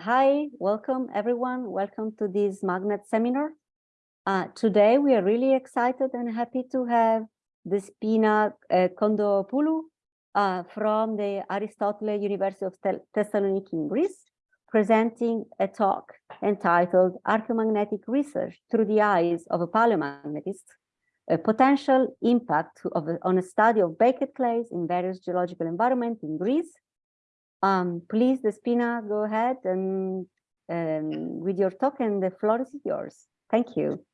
hi, welcome everyone. Welcome to this magnet seminar. Uh, today we are really excited and happy to have Despina uh, Kondopoulou uh, from the Aristotle University of Thessaloniki in Greece, presenting a talk entitled Archaeomagnetic Research Through the Eyes of a Paleomagnetist, a potential impact of, on a study of baked clays in various geological environments in Greece. Um, please, Despina, go ahead and um, with your talk and the floor is yours. Thank you.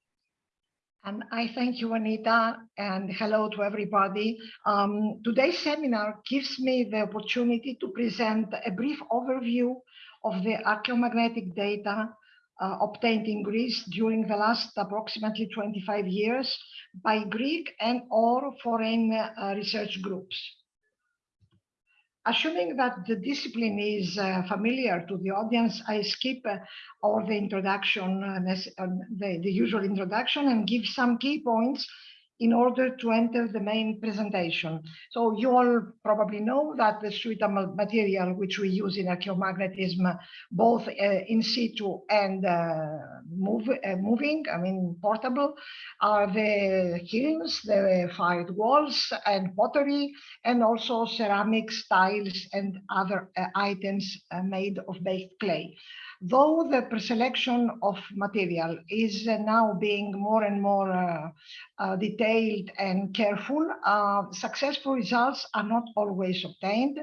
And I thank you, Anita, and hello to everybody. Um, today's seminar gives me the opportunity to present a brief overview of the archaeomagnetic data uh, obtained in Greece during the last approximately 25 years by Greek and or foreign uh, research groups. Assuming that the discipline is uh, familiar to the audience, I skip uh, all the introduction, uh, uh, the, the usual introduction and give some key points in order to enter the main presentation. So you all probably know that the suitable material which we use in archaeomagnetism, both uh, in situ and uh, move, uh, moving, I mean portable, are the kilns, the fired walls and pottery, and also ceramics, tiles and other uh, items uh, made of baked clay. Though the preselection of material is uh, now being more and more uh, uh, detailed and careful, successful results are not always obtained.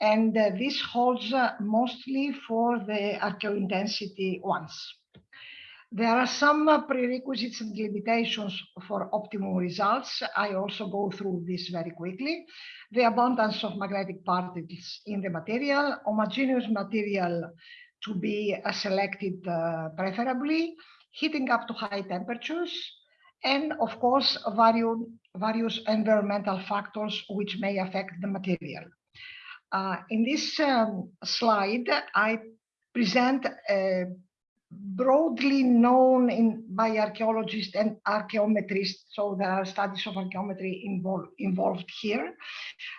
And this holds mostly for the archaeointensity ones. There are some prerequisites and limitations for optimum results. I also go through this very quickly. The abundance of magnetic particles in the material, homogeneous material to be uh, selected uh, preferably, heating up to high temperatures, and of course, various, various environmental factors which may affect the material. Uh, in this um, slide, I present broadly known in, by archaeologists and archaeometrists, so there are studies of archaeometry involved, involved here,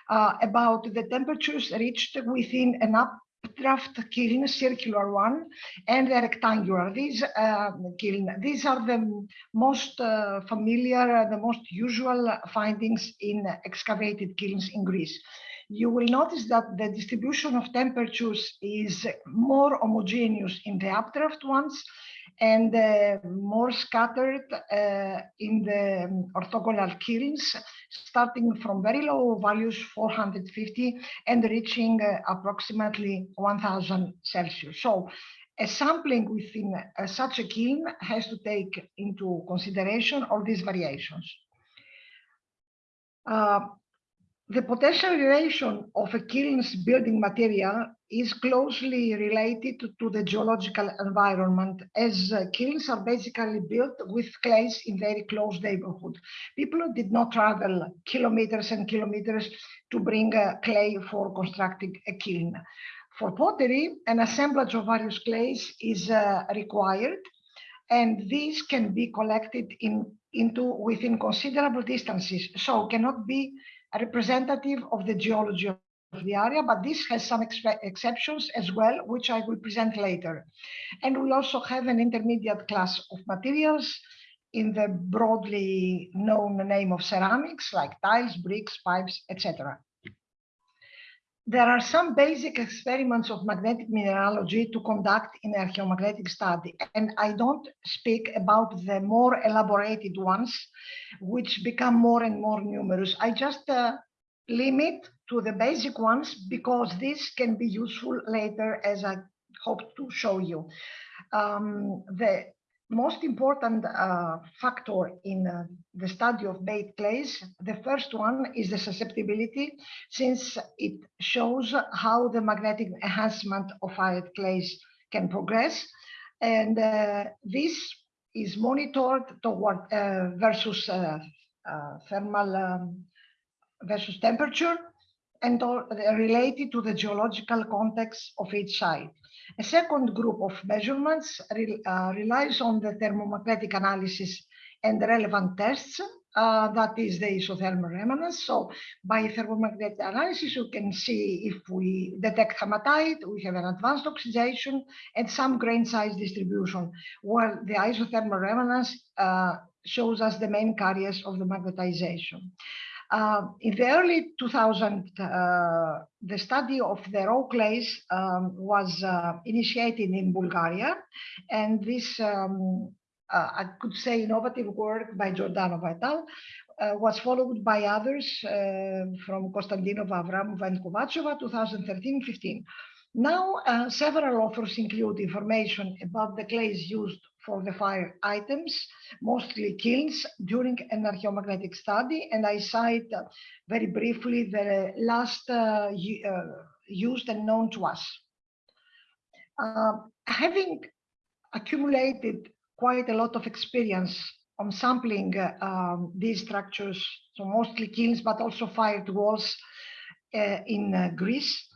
uh, about the temperatures reached within an up draft kiln, circular one, and the rectangular. These uh, kiln, these are the most uh, familiar, the most usual findings in excavated kilns in Greece. You will notice that the distribution of temperatures is more homogeneous in the updraft ones and uh, more scattered uh, in the orthogonal kilns, starting from very low values, 450, and reaching uh, approximately 1000 Celsius. So a sampling within uh, such a kiln has to take into consideration all these variations. The potential relation of a kiln's building material is closely related to the geological environment as uh, kilns are basically built with clays in very close neighborhood. People did not travel kilometers and kilometers to bring clay for constructing a kiln. For pottery, an assemblage of various clays is uh, required and these can be collected in into within considerable distances so cannot be representative of the geology of the area, but this has some exceptions as well, which I will present later. And we also have an intermediate class of materials in the broadly known name of ceramics, like tiles, bricks, pipes, etc. There are some basic experiments of magnetic mineralogy to conduct in archaeomagnetic study, and I don't speak about the more elaborated ones, which become more and more numerous. I just uh, limit to the basic ones because this can be useful later as I hope to show you. Um, the most important uh, factor in uh, the study of baked clays, the first one is the susceptibility, since it shows how the magnetic enhancement of fired clays can progress. And uh, this is monitored toward uh, versus uh, uh, thermal um, versus temperature and related to the geological context of each site. A second group of measurements re, uh, relies on the thermomagnetic analysis and relevant tests uh, that is the isothermal remanence. So by thermomagnetic analysis, you can see if we detect hematite, we have an advanced oxidation and some grain size distribution, where the isothermal remanence uh, shows us the main carriers of the magnetization. Uh, in the early 2000, uh, the study of the raw clays um, was uh, initiated in Bulgaria, and this um, uh, I could say innovative work by Giordano Vital uh, was followed by others from Konstantinova, Avramova, and Kovacheva 2013-15. Now, several authors include information about the clays used for the fire items, mostly kilns, during an archaeomagnetic study, and I cite uh, very briefly the last uh, used and known to us. having accumulated quite a lot of experience on sampling uh, um, these structures, so mostly kilns, but also fired walls uh, in uh, Greece.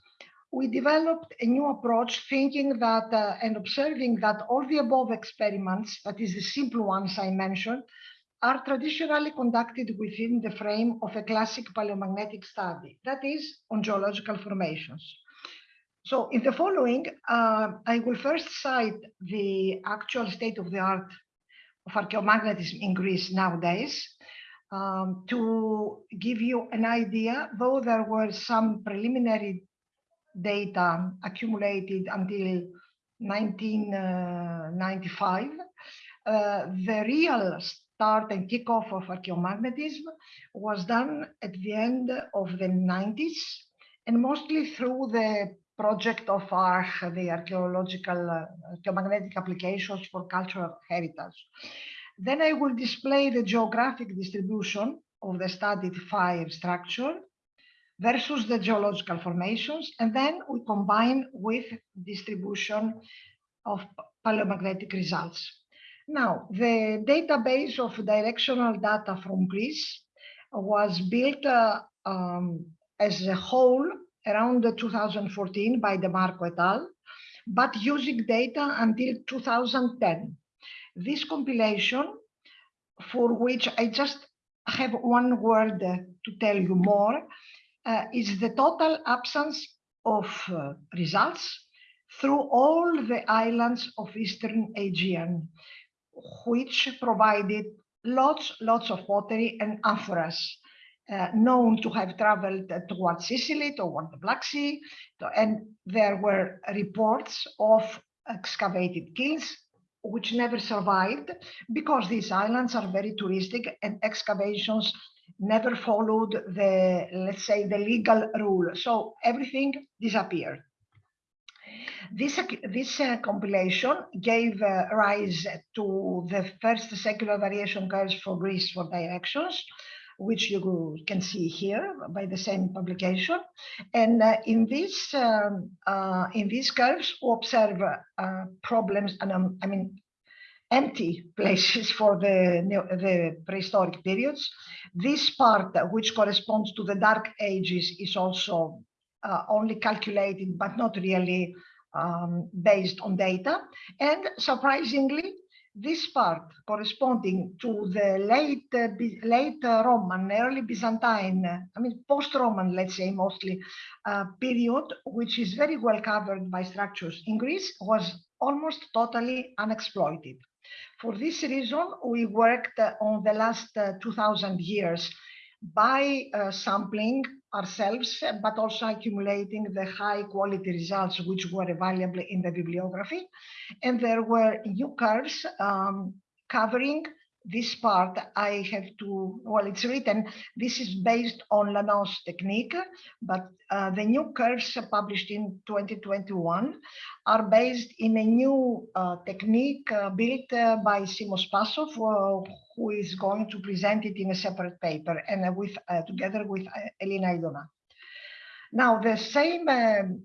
We developed a new approach thinking that uh, and observing that all the above experiments, that is the simple ones I mentioned, are traditionally conducted within the frame of a classic paleomagnetic study, that is on geological formations. So in the following, uh, I will first cite the actual state of the art of archaeomagnetism in Greece nowadays um, to give you an idea, though there were some preliminary data accumulated until 1995, uh, the real start and kickoff of archaeomagnetism was done at the end of the 90s and mostly through the project of the archaeological uh, archaeomagnetic applications for cultural heritage. Then I will display the geographic distribution of the studied fire structure versus the geological formations, and then we combine with distribution of paleomagnetic results. Now, the database of directional data from Greece was built uh, um, as a whole around 2014 by DeMarco et al., but using data until 2010. This compilation, for which I just have one word to tell you more, uh, is the total absence of uh, results through all the islands of Eastern Aegean, which provided lots, lots of pottery and amphoras uh, known to have traveled towards Sicily, toward the Black Sea, and there were reports of excavated kilns which never survived because these islands are very touristic and excavations never followed the, let's say, the legal rule. So everything disappeared. This, this uh, compilation gave uh, rise to the first secular variation curves for Greece for directions, which you can see here by the same publication. And uh, in this um, uh, in these curves, we observe uh, problems, and um, I mean empty places for the the prehistoric periods. This part, which corresponds to the Dark Ages, is also uh, only calculated, but not really um, based on data. And surprisingly, this part corresponding to the late uh, late uh, Roman, early Byzantine, I mean post-Roman, let's say mostly, uh, period, which is very well covered by structures in Greece, was almost totally unexploited. For this reason, we worked on the last uh, 2000 years by uh, sampling ourselves, but also accumulating the high quality results which were available in the bibliography. And there were new curves um, covering this part I have to, well, it's written, this is based on Lanos technique, but uh, the new curves published in 2021 are based in a new uh, technique uh, built uh, by Simo Spassov, uh, who is going to present it in a separate paper and with together with Elina Aidona. Now, the same um,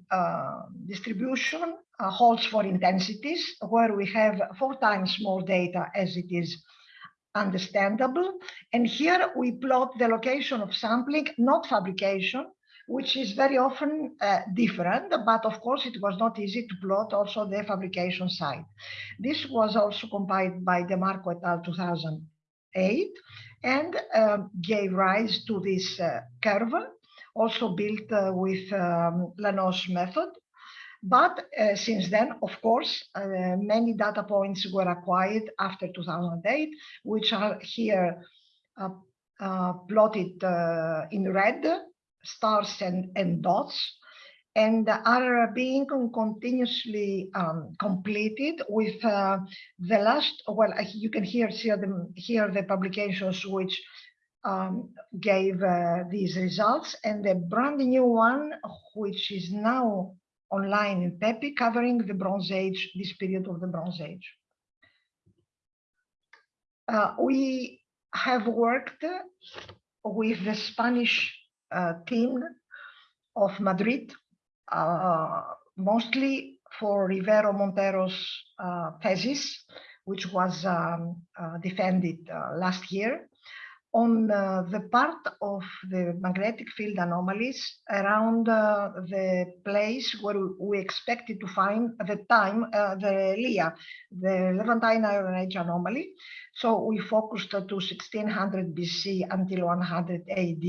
distribution holds for intensities, where we have four times more data as it is understandable. And here we plot the location of sampling, not fabrication, which is very often uh, different, but of course it was not easy to plot also the fabrication side. This was also compiled by DeMarco et al. 2008. and um, gave rise to this uh, curve, also built uh, with um, Lanos method. But uh, since then, of course, uh, many data points were acquired after 2008, which are here uh, uh, plotted in red, stars and, and dots and are being continuously um, completed with uh, the last, well, you can hear, here the publications which um, gave uh, these results and the brand new one, which is now online in PEPI, covering the Bronze Age, this period of the Bronze Age. Uh, we have worked with the Spanish uh, team of Madrid uh, mostly for Rivero Montero's uh, thesis, which was um, uh, defended last year on uh, the part of the magnetic field anomalies around uh, the place where we expected to find at the time uh, the LIA, the Levantine Iron Age anomaly. So we focused to 1600 BC until 100 AD.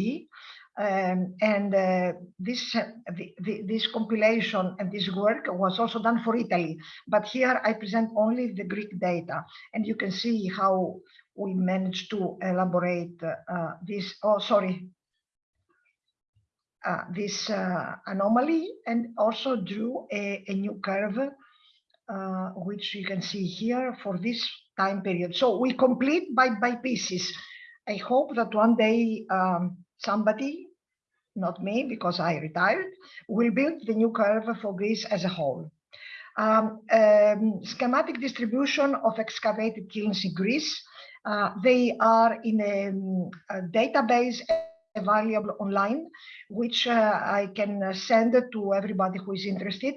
Um, and uh, this uh, the, the, this compilation and this work was also done for Italy. But here I present only the Greek data, and you can see how we managed to elaborate uh, this. Oh, sorry. Uh, this uh, anomaly and also drew a, a new curve, uh, which you can see here for this time period. So we complete by, by pieces. I hope that one day um, somebody not me because I retired, will build the new curve for Greece as a whole. Um, um, schematic distribution of excavated kilns in Greece. Uh, they are in a, a, database available online, which uh, I can send to everybody who is interested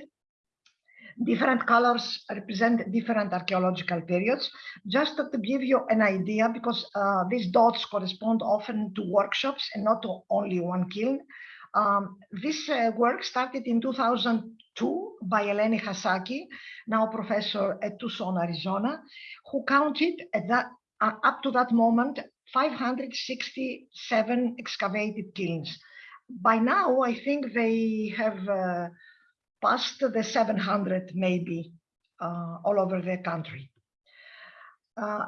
different colors represent different archaeological periods. Just to give you an idea, because uh, these dots correspond often to workshops and not to only one kiln. Um, this uh, work started in 2002 by Eleni Hasaki, now professor at Tucson, Arizona, who counted at that, uh, up to that moment 567 excavated kilns. By now, I think they have uh, past the 700 maybe uh, all over the country. Uh,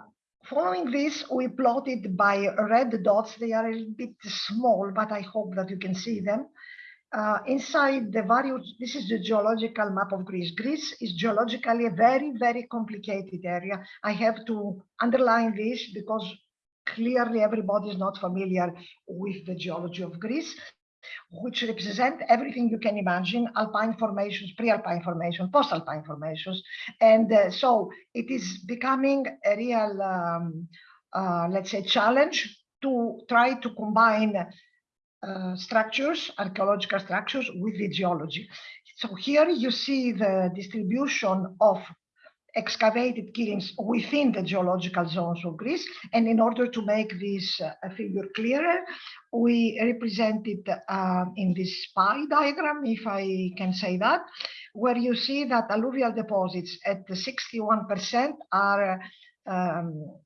following this, we plotted by red dots. They are a little bit small, but I hope that you can see them. Uh, inside the various, this is the geological map of Greece. Greece is geologically a very, very complicated area. I have to underline this because clearly everybody is not familiar with the geology of Greece which represent everything you can imagine, alpine formations, pre-alpine formations, post-alpine formations. And uh, so it is becoming a real, um, uh, let's say, challenge to try to combine uh, structures, archaeological structures with the geology. So here you see the distribution of excavated kilns within the geological zones of Greece. And in order to make this uh, figure clearer, we represent it uh, in this pie diagram, if I can say that, where you see that alluvial deposits at 61% are um,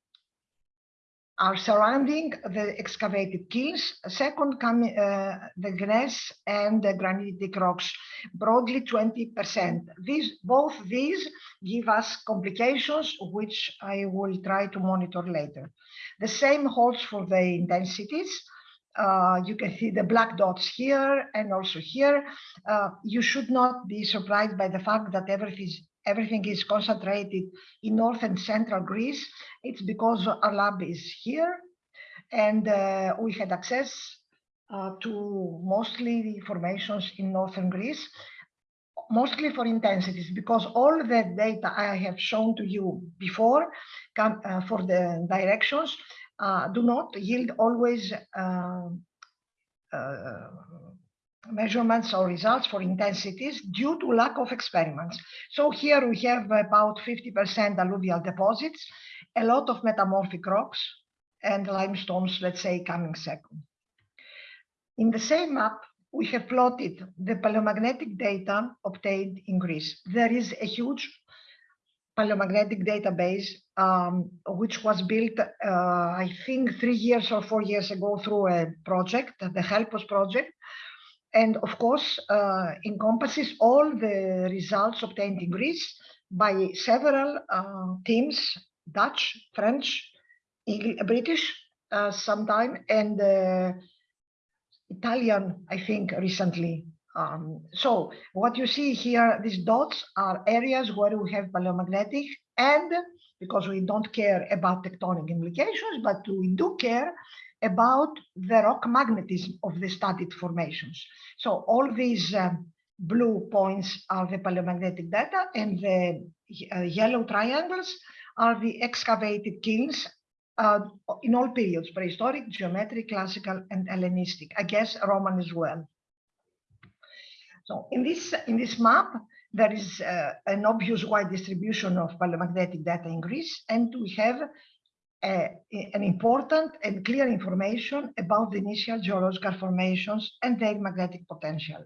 are surrounding the excavated kilns. Second come uh, the gneiss and the granitic rocks, broadly 20%. These, both these give us complications, which I will try to monitor later. The same holds for the intensities. Uh, you can see the black dots here and also here. Uh, you should not be surprised by the fact that everything everything is concentrated in north and central Greece. It's because our lab is here and uh, we had access uh, to mostly the formations in northern Greece, mostly for intensities, because all the data I have shown to you before come, uh, for the directions uh, do not yield always uh, uh, measurements or results for intensities due to lack of experiments. So here we have about 50% alluvial deposits, a lot of metamorphic rocks and limestones, let's say, coming second. In the same map, we have plotted the paleomagnetic data obtained in Greece. There is a huge paleomagnetic database, um, which was built, uh, I think, three years or four years ago through a project, the HELPOS project. And of course, uh, encompasses all the results obtained in Greece by several uh, teams, Dutch, French, British, uh, sometime, and uh, Italian, I think, recently. Um, so what you see here, these dots are areas where we have paleomagnetic and because we don't care about tectonic implications, but we do care about the rock magnetism of the studied formations. So all these um, blue points are the paleomagnetic data and the uh, yellow triangles are the excavated kilns uh, in all periods, prehistoric, geometric, classical, and Hellenistic, I guess Roman as well. So in this, in this map, there is uh, an obvious wide distribution of paleomagnetic data in Greece, and we have an important and clear information about the initial geological formations and their magnetic potential.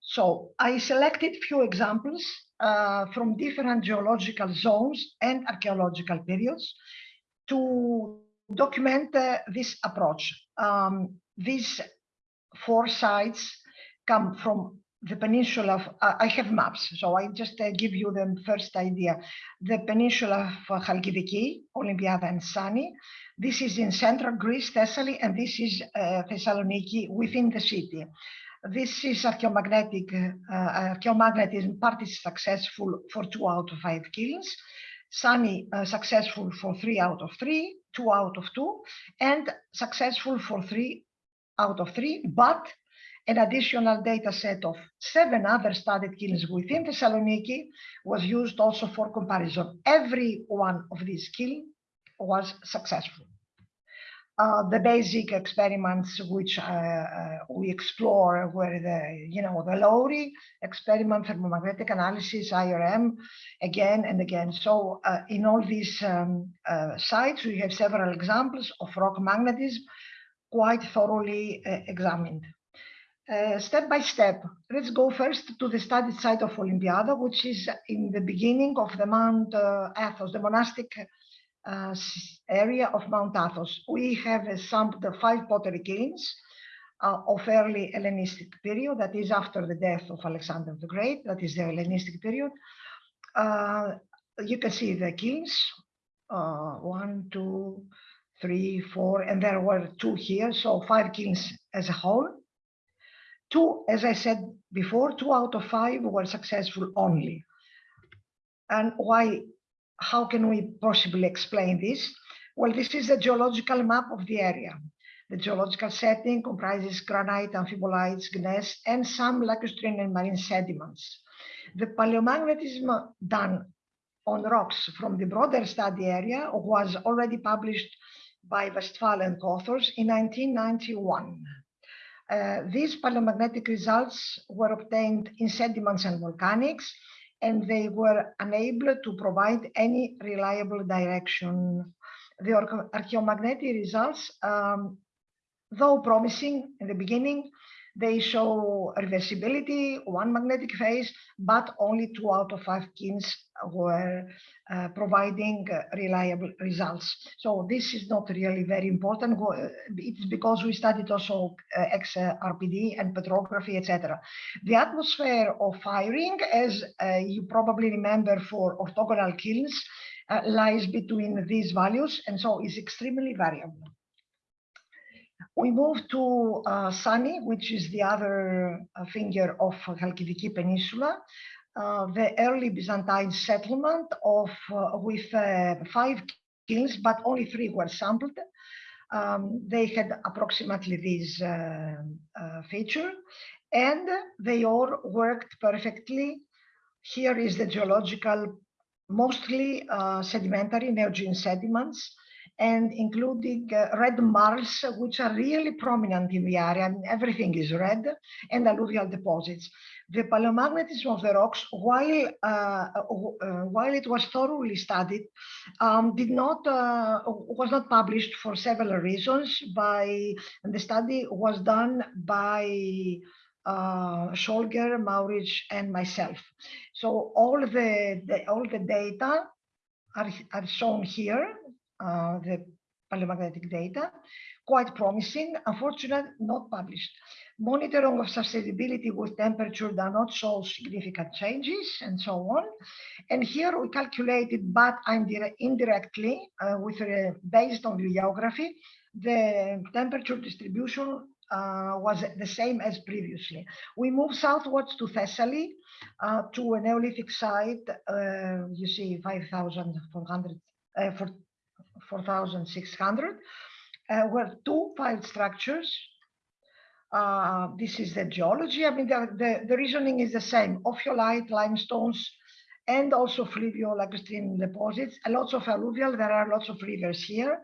So I selected few examples uh, from different geological zones and archaeological periods to document uh, this approach. Um, these four sites come from the peninsula of, uh, I have maps, so I just uh, give you the first idea. The peninsula of Chalkidiki, Olympiada and Sani. This is in central Greece, Thessaly, and this is uh, Thessaloniki within the city. This is archaeomagnetic, uh, archaeomagnetism part is successful for two out of five kilns. Sani uh, successful for three out of three, two out of two, and successful for three out of three, but an additional data set of seven other studied kilns within Thessaloniki was used also for comparison. Every one of these kilns was successful. Uh, the basic experiments which uh, uh, we explore were the, you know, the Lowrie experiment, thermomagnetic analysis, IRM, again and again. So uh, in all these um, uh, sites, we have several examples of rock magnetism quite thoroughly examined. Uh, step by step, let's go first to the study site of Olympiada, which is in the beginning of the Mount uh, Athos, the monastic uh, area of Mount Athos. We have sampled the five pottery kilns uh, of early Hellenistic period, that is after the death of Alexander the Great, that is the Hellenistic period. Uh, you can see the kilns, one, two, three, four, and there were two here, so five kilns as a whole two, as I said before, two out of five were successful only. And why, how can we possibly explain this? Well, this is a geological map of the area. The geological setting comprises granite, amphibolites, gneiss, and some lacustrine and marine sediments. The paleomagnetism done on rocks from the broader study area was already published by Westphal and authors in 1991. Uh, these paleomagnetic results were obtained in sediments and volcanics, and they were unable to provide any reliable direction. The archaeomagnetic results, um, though promising in the beginning, they show reversibility, one magnetic phase, but only two out of five kilns were uh, providing uh, reliable results. So this is not really very important. It's because we studied also uh, XRPD and petrography, etc. The atmosphere of firing, as uh, you probably remember for orthogonal kilns, uh, lies between these values and so is extremely variable. We move to uh, Sani, which is the other uh, finger of Chalkidiki Peninsula, uh, the early Byzantine settlement of uh, with uh, five kilns, but only three were sampled. Um, they had approximately this uh, feature, and they all worked perfectly. Here is the geological, mostly sedimentary neogene sediments and including uh, red marls, which are really prominent in the area. everything is red, and alluvial deposits. The paleomagnetism of the rocks, while uh, uh, while it was thoroughly studied, um, did not was not published for several reasons. By the study was done by uh, Scholger, Mauritsch, and myself. So all the, the all the data are, are shown here, uh, the paleomagnetic data, quite promising, unfortunately not published. Monitoring of susceptibility with temperature does not show significant changes and so on. And here we calculated, but indirectly, uh, with uh, based on geography, the temperature distribution uh, was the same as previously. We moved southwards to Thessaly, uh, to a Neolithic site, uh, you see 5,400, uh, 4,600, uh, where two file structures. Uh, this is the geology. I mean, the, the, the reasoning is the same. Ophiolite, limestones, and also fluvial lacustrine deposits. And lots of alluvial. There are lots of rivers here.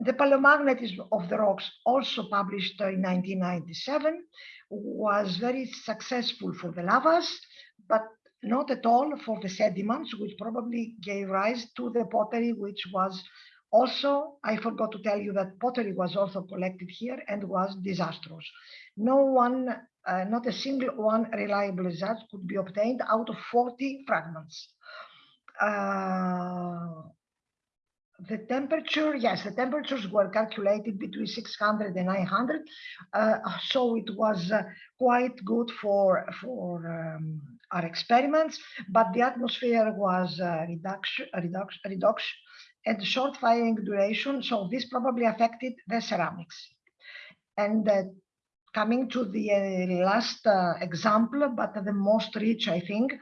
The paleomagnetism of the rocks, also published in 1997, was very successful for the lavas, but not at all for the sediments, which probably gave rise to the pottery, which was also, I forgot to tell you that pottery was also collected here and was disastrous. No one, uh, not a single one reliable result could be obtained out of 40 fragments. Uh, the temperature, yes, the temperatures were calculated between 600 and 900. Uh, so it was uh, quite good for, for um, our experiments, but the atmosphere was uh, reduction, reduction, reduction and short firing duration. So this probably affected the ceramics. And uh, coming to the uh, last uh, example, but the most rich, I think,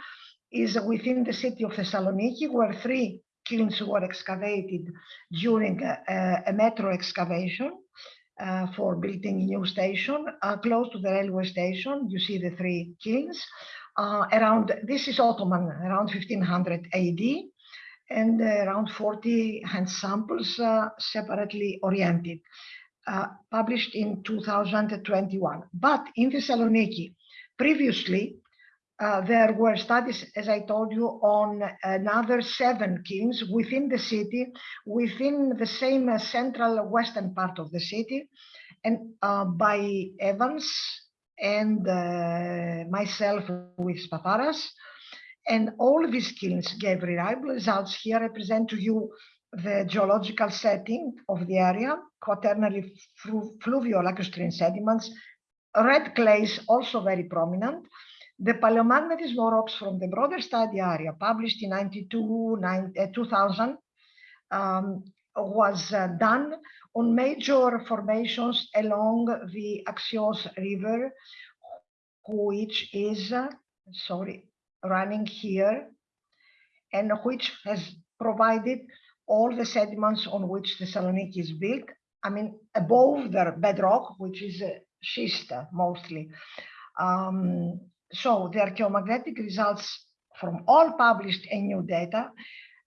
is within the city of Thessaloniki, where three kilns were excavated during a, a metro excavation uh, for building a new station uh, close to the railway station. You see the three kilns uh, around, this is Ottoman, around 1500 AD and around 40 hand samples uh, separately oriented, uh, published in 2021. But in Thessaloniki, previously, uh, there were studies, as I told you, on another seven kilns within the city, within the same uh, central western part of the city, and uh, by Evans and uh, myself with Spatharas. And all these kilns gave reliable results. Here I present to you the geological setting of the area, quaternary flu fluvial lacustrine sediments, red clays also very prominent, the paleomagnetism rocks from the broader study area, published in 92, 9, uh, 2000, um, was uh, done on major formations along the Axios River, which is, sorry, running here, and which has provided all the sediments on which the Thessaloniki is built. I mean, above the bedrock, which is uh, schist mostly. Um, so the archaeomagnetic results from all published and new data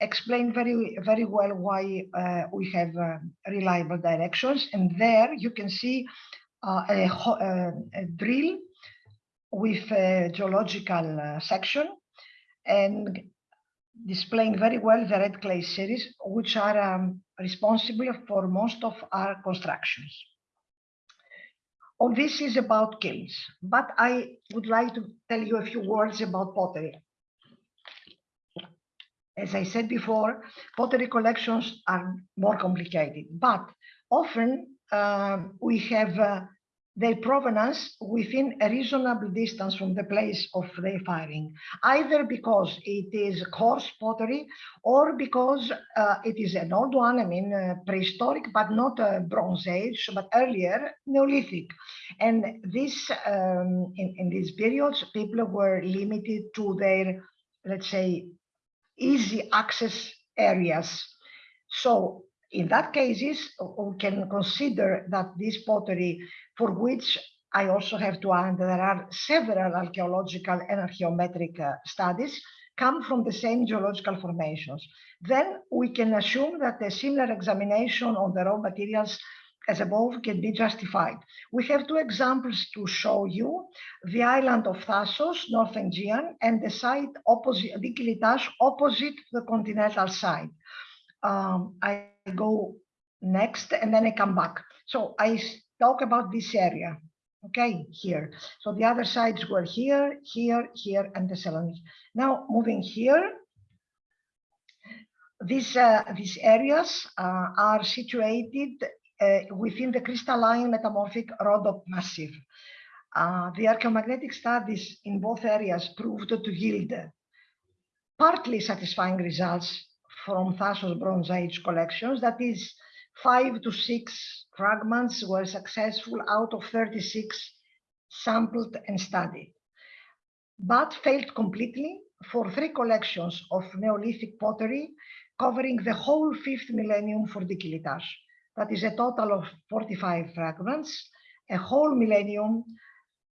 explain very, very well why uh, we have uh, reliable directions. And there you can see uh, a, uh, a, drill with a geological uh, section and displaying very well the red clay series, which are um, responsible for most of our constructions. All this is about kilns, but I would like to tell you a few words about pottery. As I said before, pottery collections are more complicated, but often uh, we have uh, their provenance within a reasonable distance from the place of their firing, either because it is coarse pottery or because uh, it is an old one, I mean, uh, prehistoric, but not a Bronze Age, but earlier Neolithic. And this, um, in, in these periods, people were limited to their, let's say, easy access areas. So in that cases, we can consider that this pottery for which I also have to add there are several archaeological and archaeometric uh, studies come from the same geological formations. Then we can assume that a similar examination on the raw materials as above can be justified. We have two examples to show you, the island of Thasos, North Aegean, and the site opposite, Dikilitas, opposite the continental side. Um, I go next and then I come back. So I talk about this area. Okay, here. So the other sides were here, here, here, and the Thessaloniki. Now moving here, these, uh, these areas uh, are situated within the crystalline metamorphic Rhodope massif. Uh, the archaeomagnetic studies in both areas proved to yield partly satisfying results from Thassos Bronze Age collections. That is, five to six fragments were successful out of 36 sampled and studied, but failed completely for three collections of Neolithic pottery covering the whole fifth millennium for Dikilitas. That is a total of 45 fragments, a whole millennium,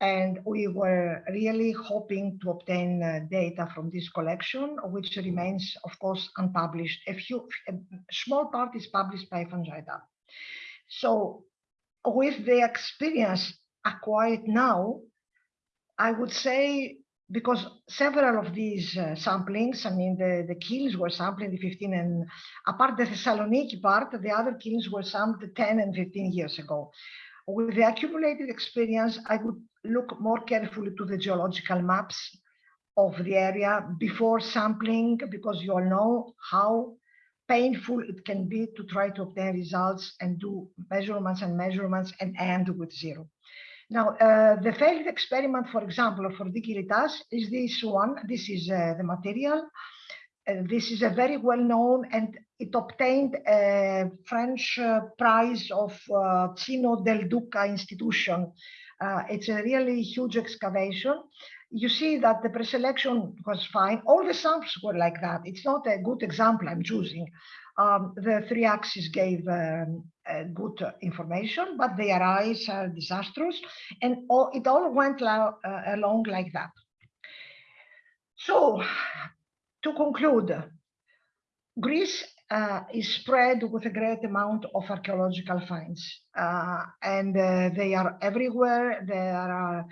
and we were really hoping to obtain uh, data from this collection, which remains, of course, unpublished. A few, a small part is published by Fanjaita. So with the experience acquired now, I would say because several of these uh, samplings, I mean, the, the kilns were sampled in the 15 and apart the Thessaloniki part, the other kilns were sampled 10 and 15 years ago. With the accumulated experience, I would look more carefully to the geological maps of the area before sampling, because you all know how painful it can be to try to obtain results and do measurements and measurements and end with zero. Now, uh, the failed experiment, for example, for Dikilitas is this one. This is uh, the material. Uh, this is a very well-known and it obtained a French uh, prize of uh, Cino del Duca institution. Uh, it's a really huge excavation. You see that the preselection was fine. All the samples were like that. It's not a good example I'm choosing. Um, the three axes gave um, good information, but the arrays are disastrous, and all, it all went uh, along like that. So, to conclude, Greece uh, is spread with a great amount of archaeological finds, uh, and uh, they are everywhere. There are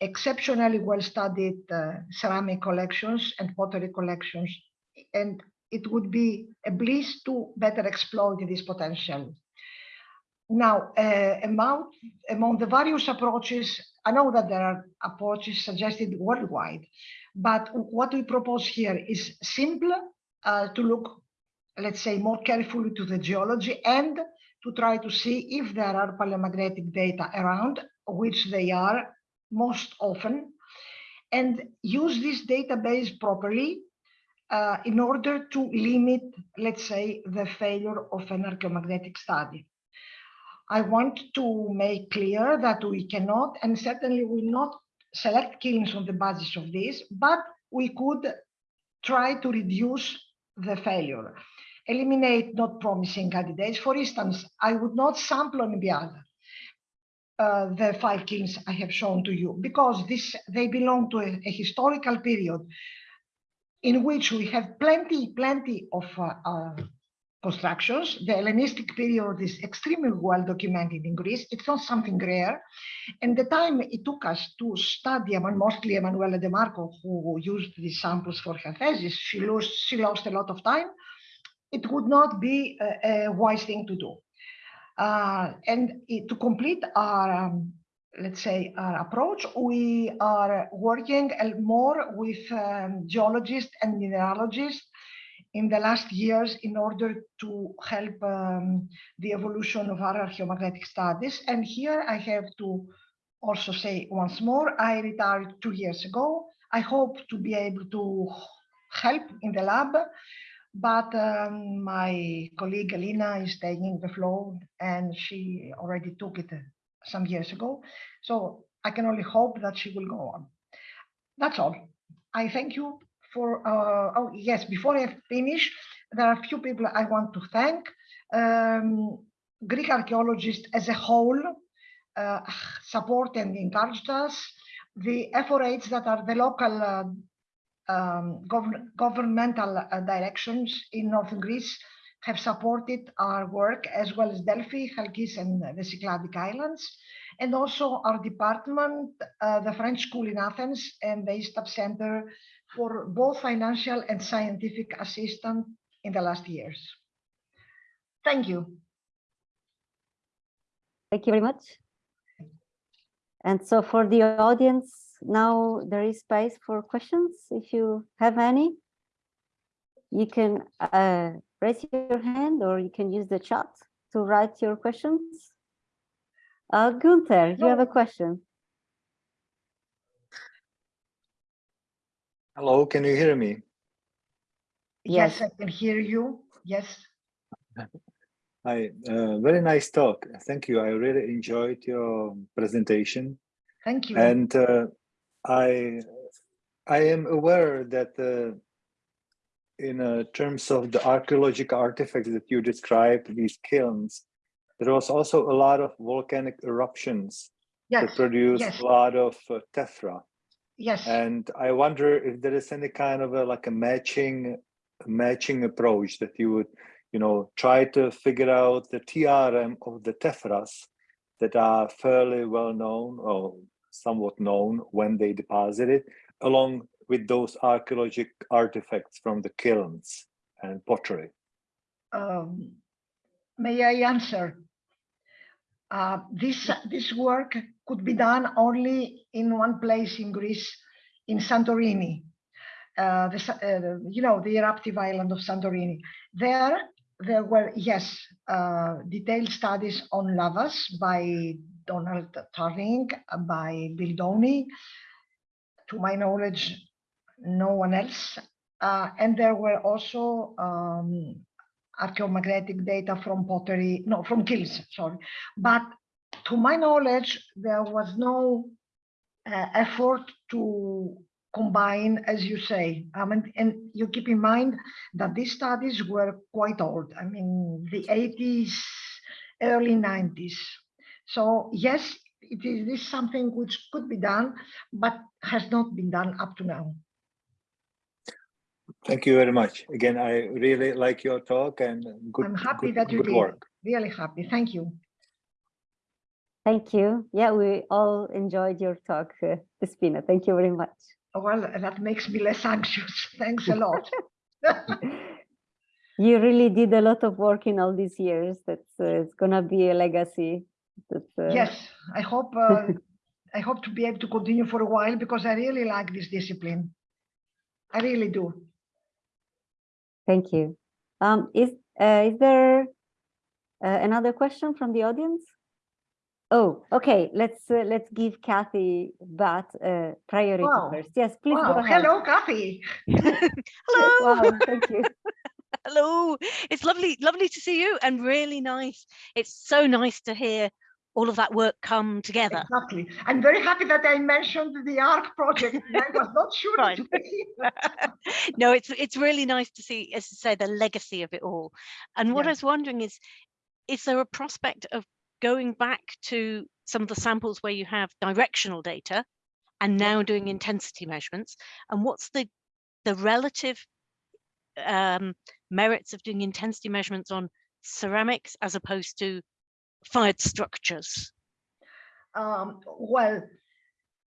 exceptionally well-studied uh, ceramic collections and pottery collections, and it would be a bliss to better exploit this potential. Now, uh, among, among the various approaches, I know that there are approaches suggested worldwide, but what we propose here is simple uh, to look, let's say, more carefully to the geology and to try to see if there are paleomagnetic data around, which they are most often, and use this database properly uh, in order to limit, let's say, the failure of an archaeomagnetic study. I want to make clear that we cannot and certainly will not select kilns on the basis of this, but we could try to reduce the failure, eliminate not promising candidates. For instance, I would not sample Olympiada, uh, the five kilns I have shown to you, because this they belong to a, a historical period in which we have plenty, plenty of uh, uh, constructions. The Hellenistic period is extremely well documented in Greece. It's not something rare. And the time it took us to study, and mostly Emanuele De Marco, who used these samples for her thesis, she lost, she lost a lot of time. It would not be a, a wise thing to do. Uh, and it, to complete our, um, let's say, our approach, we are working more with um, geologists and mineralogists in the last years in order to help um, the evolution of our archaeomagnetic studies. And here I have to also say once more, I retired two years ago. I hope to be able to help in the lab, but um, my colleague Alina is taking the floor and she already took it some years ago. So I can only hope that she will go on. That's all. I thank you for, uh, oh yes, before I finish, there are a few people I want to thank. Um, Greek archaeologists as a whole uh, support and encouraged us. The FORH that are the local uh, um, gov governmental uh, directions in northern Greece have supported our work as well as Delphi, Chalkis and the Cycladic Islands. And also our department, uh, the French school in Athens and the INSTAP Center for both financial and scientific assistance in the last years. Thank you. Thank you very much. And so for the audience, now there is space for questions. If you have any, you can uh, raise your hand or you can use the chat to write your questions. Uh, Gunther, you have a question. Hello, can you hear me? Yes, I can hear you. Yes. Hi, uh, very nice talk. Thank you. I really enjoyed your presentation. Thank you. And uh, I, I am aware that uh, in uh, terms of the archaeological artifacts that you described, these kilns, there was also a lot of volcanic eruptions yes. that produced yes. a lot of uh, tephra. Yes. And I wonder if there is any kind of a like a matching matching approach that you would, you know, try to figure out the TRM of the tephras that are fairly well known or somewhat known when they deposited, along with those archaeological artifacts from the kilns and pottery. Um, may I answer? Uh, this this work could be done only in one place in Greece, in Santorini, uh, the, uh, you know, the eruptive island of Santorini. There, there were, yes, uh, detailed studies on lavas by Donald Tarling, by Bill Downey. To my knowledge, no one else. Uh, and there were also um, archaeomagnetic data from pottery, no, from kilns, sorry. But to my knowledge, there was no uh, effort to combine, as you say. Um, and, and, you keep in mind that these studies were quite old. I mean, the 80s, early 90s. So yes, it is this something which could be done, but has not been done up to now. Thank you very much. Again, I really like your talk and good, I'm happy good, that you good did. work. Really happy. Thank you. Thank you. Yeah, we all enjoyed your talk, uh, Despina. Thank you very much. Well, that makes me less anxious. Thanks a lot. you really did a lot of work in all these years. That's uh, it's gonna be a legacy. That's, uh... Yes, I hope uh, I hope to be able to continue for a while because I really like this discipline. I really do. Thank you. Um, is uh, is there uh, another question from the audience? Oh, okay. Let's uh, let's give Kathy Batt uh, priority Wow. first. Yes, please Wow. go ahead. Hello, Kathy. Hello. Wow, thank you. Hello. It's lovely, lovely to see you and really nice. It's so nice to hear all of that work come together. Exactly. I'm very happy that I mentioned the ARC project. I was not sure. Right. it would be. no, it's it's really nice to see, as I say, the legacy of it all. And what Yeah. I was wondering is, is there a prospect of going back to some of the samples where you have directional data and now doing intensity measurements? And what's the the relative um, merits of doing intensity measurements on ceramics as opposed to fired structures? Um, well,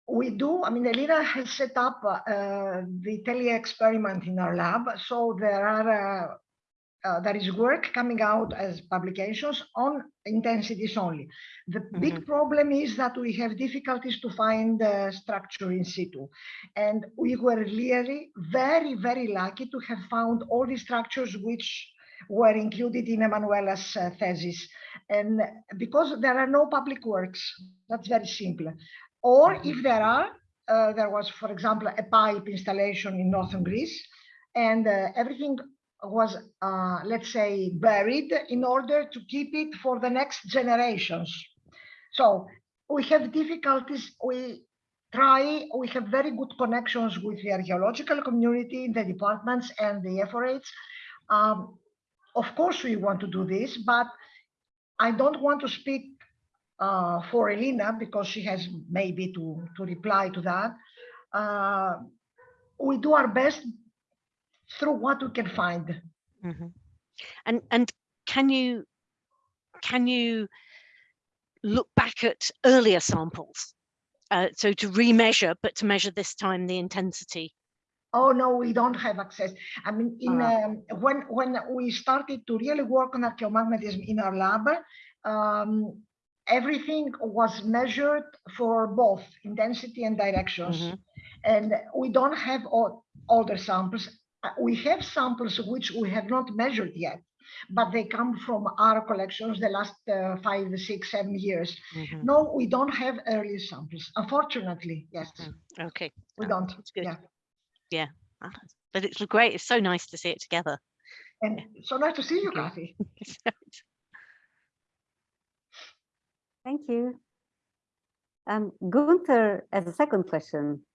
we do. I mean, Elina has set up uh, the Thellier experiment in our lab. So there are uh, uh, there is work coming out as publications on intensities only. The big problem is that we have difficulties to find the structure in situ. And we were really very, very lucky to have found all the structures which were included in Emanuela's uh, thesis. And because there are no public works, that's very simple. Or if there are, uh, there was, for example, a pipe installation in northern Greece, and uh, everything was, uh, let's say, buried in order to keep it for the next generations. So we have difficulties. We try, we have very good connections with the archaeological community, the departments and the ephorates. Um, of course, we want to do this, but I don't want to speak uh, for Elina because she has maybe to, to reply to that. Uh, we do our best through what we can find. Mm -hmm. And and can you can you look back at earlier samples? Uh, so to remeasure, but to measure this time the intensity. Oh no, we don't have access. I mean, in Ah. um, when when we started to really work on archaeomagnetism in our lab, um, everything was measured for both intensity and directions. Mhm. And we don't have all older samples. We have samples which we have not measured yet, but they come from our collections the last uh, five, six, seven years. Mhm. No, we don't have early samples, unfortunately, yes, Mm. Okay. we Oh, don't. That's good. Yeah. Ah, But it's great. It's so nice to see it together. And so nice to see you, Kathy. Thank you. Um, Gunther has a second question.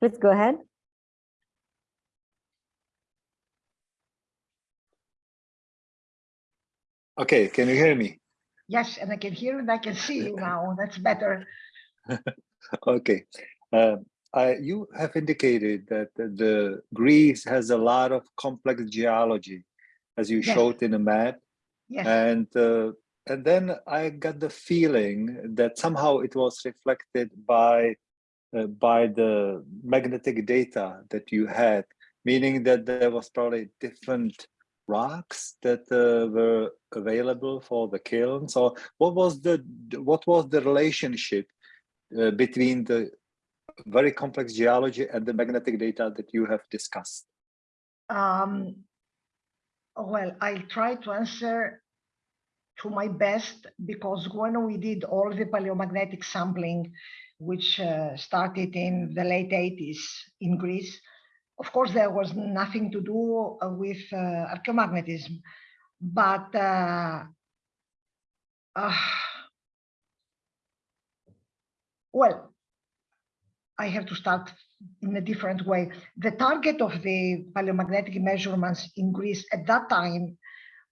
Please go ahead. Okay, can you hear me? Yes, and I can hear and I can see you now. That's better. Okay. Uh, I, you have indicated that the, Greece has a lot of complex geology, as you Yes. showed in the map. Yes, And uh, and then I got the feeling that somehow it was reflected by uh, by the magnetic data that you had, meaning that there was probably different rocks that uh, were available for the kilns. Or what was the what was the relationship uh, between the very complex geology and the magnetic data that you have discussed? um, well, I'll try to answer to my best because when we did all the paleomagnetic sampling, which uh, started in the late 80s in Greece, of course, there was nothing to do uh, with uh, archaeomagnetism, but uh, uh, well, I have to start in a different way. The target of the paleomagnetic measurements in Greece at that time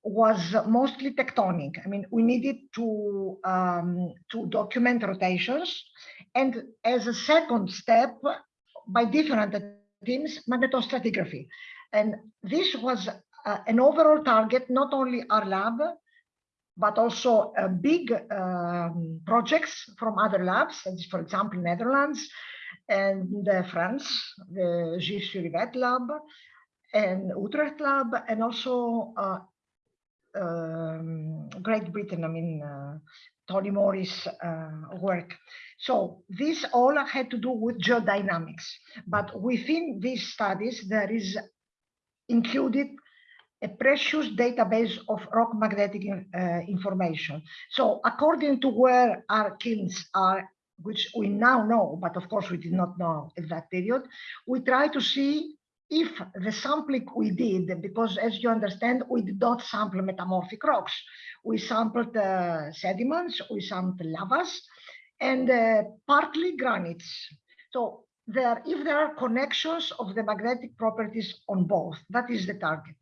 was mostly tectonic. I mean, we needed to um, to document rotations, and as a second step, by different teams, magnetostratigraphy. And this was uh, an overall target, not only our lab, but also uh, big um, projects from other labs, as for example, Netherlands and uh, France, the Gilles Surivet lab, and Utrecht lab, and also uh, um, Great Britain, I mean, uh, Tony Morris uh, work. So this all had to do with geodynamics, but within these studies, there is included a precious database of rock magnetic uh, information. So according to where our kilns are, which we now know, but of course we did not know at that period, we try to see if the sampling we did, because as you understand, we did not sample metamorphic rocks. We sampled uh, sediments, we sampled lavas, and uh, partly granites. So there, if there are connections of the magnetic properties on both, that is the target.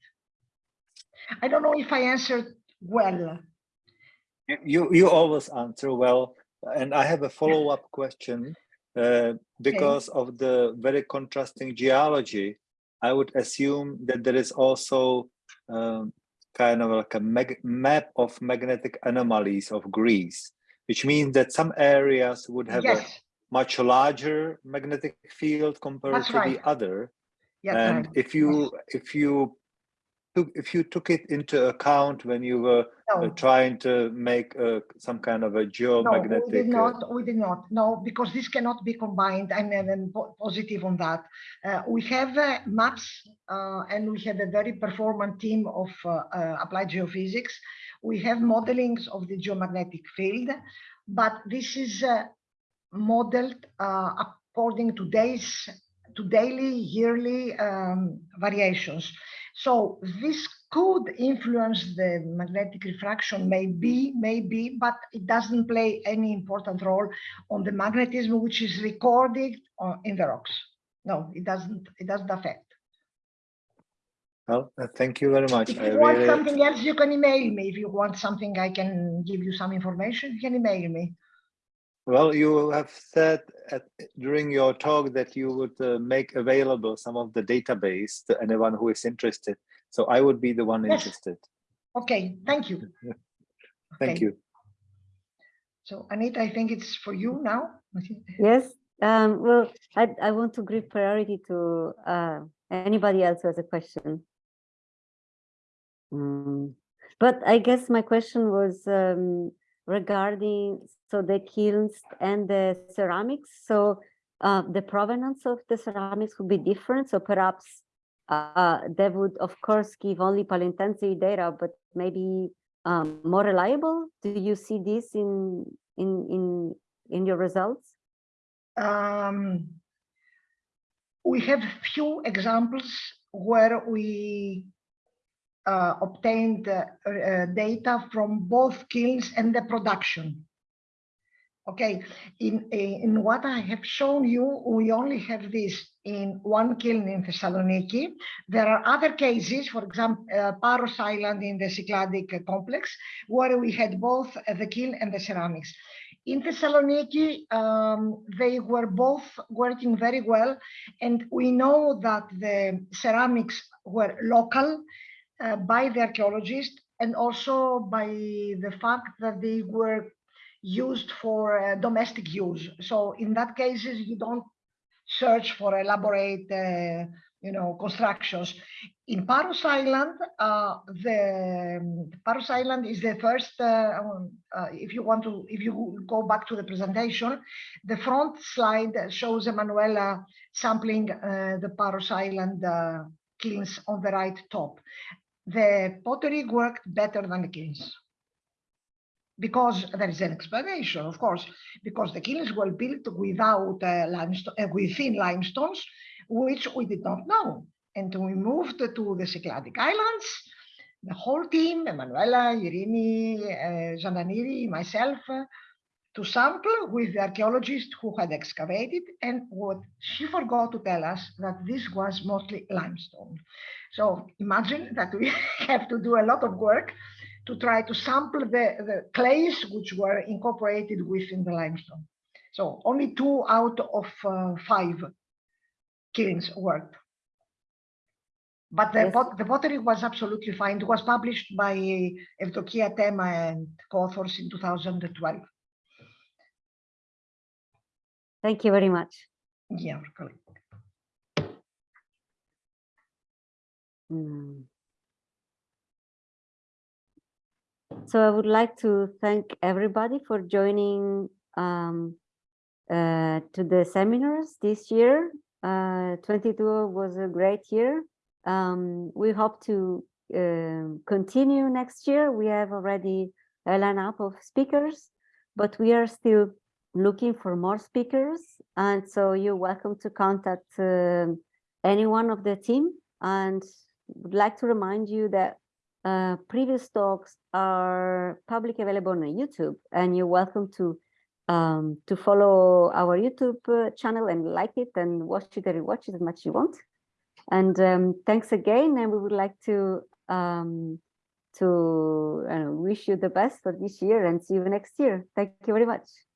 I don't know if I answered well. You you always answer well, and I have a follow-up question uh, because of the very contrasting geology. I would assume that there is also um, kind of like a map of magnetic anomalies of Greece, which means that some areas would have a much larger magnetic field compared That's to right. the other. yes, and right. if you if you took if you took it into account when you were uh, No. trying to make uh, some kind of a geomagnetic. No, we did uh, not, we did not, no, because this cannot be combined, I'm, I'm positive on that. Uh, we have uh, maps uh, and we have a very performant team of applied geophysics. We have modelings of the geomagnetic field, but this is uh, modeled uh, according to days, to daily, yearly um, variations. So this could influence the magnetic refraction, maybe, maybe, but it doesn't play any important role on the magnetism which is recorded in the rocks. No, it doesn't. It doesn't affect. well uh, thank you very much If I you want really- something else, you can email me. If you want something, I can give you some information. You can email me. Well you have said at, during your talk that you would uh, make available some of the database to anyone who is interested so i would be the one Yes. interested Okay, thank you. thank Okay. you So Anita, I think it's for you now. Yes, um, well, I, I want to give priority to uh, anybody else who has a question. Mm, But I guess my question was, um, regarding so the kilns and the ceramics. So uh, the provenance of the ceramics would be different. So perhaps uh, they would, of course, give only paleointensity data, but maybe um, more reliable. Do you see this in in in in your results? Um, we have few examples where we uh, obtained uh, data from both kilns and the production. Okay, in, in what I have shown you, we only have this in one kiln in Thessaloniki. There are other cases, for example, uh, Paros Island in the Cycladic complex, where we had both the kiln and the ceramics. In Thessaloniki, um, they were both working very well, and we know that the ceramics were local uh, by the archaeologists and also by the fact that they were used for uh, domestic use. So in that cases, you don't search for elaborate, uh, you know, constructions. In Paros Island, uh, the um, Paros Island is the first. Uh, um, uh, if you want to, if you go back to the presentation, the front slide shows Emanuela sampling the Paros Island kilns on the right top. The pottery worked better than the kilns because there is an explanation, of course, because the kilns were built without uh, limestone, uh, within limestones, which we did not know. And we moved to the Cycladic Islands, the whole team, Emanuela, Irini, uh, Zananiri, myself, to sample with the archaeologist who had excavated. And what she forgot to tell us that this was mostly limestone. So imagine that we have to do a lot of work to try to sample the, the clays which were incorporated within the limestone. So only two out of uh, five kilns worked. But the, Yes. pot, the pottery was absolutely fine. It was published by Evdokia Tema and co-authors in 2012. Thank you very much. Yeah, correct. Hmm. So I would like to thank everybody for joining um, uh, to the seminars this year. Uh, 22 was a great year. Um, we hope to um continue next year. We have already a lineup of speakers, but we are still looking for more speakers. And so you're welcome to contact um any one of the team and would like to remind you that uh, previous talks are publicly available on YouTube and you're welcome to um, to follow our YouTube uh, channel and like it and watch it or rewatch it as much as you want. And um, thanks again. And we would like to um, to uh, wish you the best for this year and see you next year. Thank you very much.